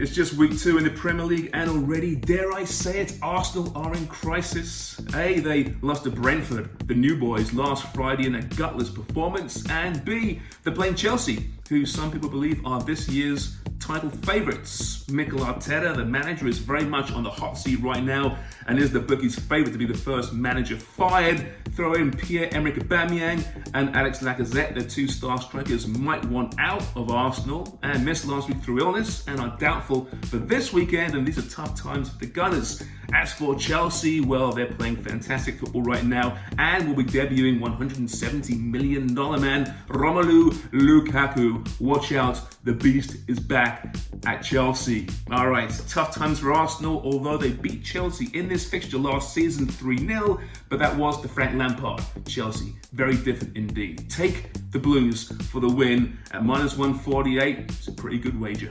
It's just week two in the Premier League and already, dare I say it, Arsenal are in crisis. A, they lost to Brentford, the new boys, last Friday in a gutless performance. And B, they're playing Chelsea, who some people believe are this year's title favourites. Mikel Arteta, the manager, is very much on the hot seat right now and is the bookies' favourite to be the first manager fired. Throw in Pierre-Emerick Aubameyang and Alex Lacazette, the two star strikers might want out of Arsenal and missed last week through illness and are doubtful for this weekend and these are tough times for the Gunners. As for Chelsea, well, they're playing fantastic football right now and will be debuting $170 million man Romelu Lukaku. Watch out, the beast is back at Chelsea. All right, tough times for Arsenal, although they beat Chelsea in this fixture last season 3-0, but that was the Frank Lampard Chelsea. Very different indeed. Take the Blues for the win at minus 148. It's a pretty good wager.